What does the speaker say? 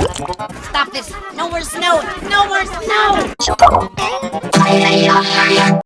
Stop this! No more snow! No more snow!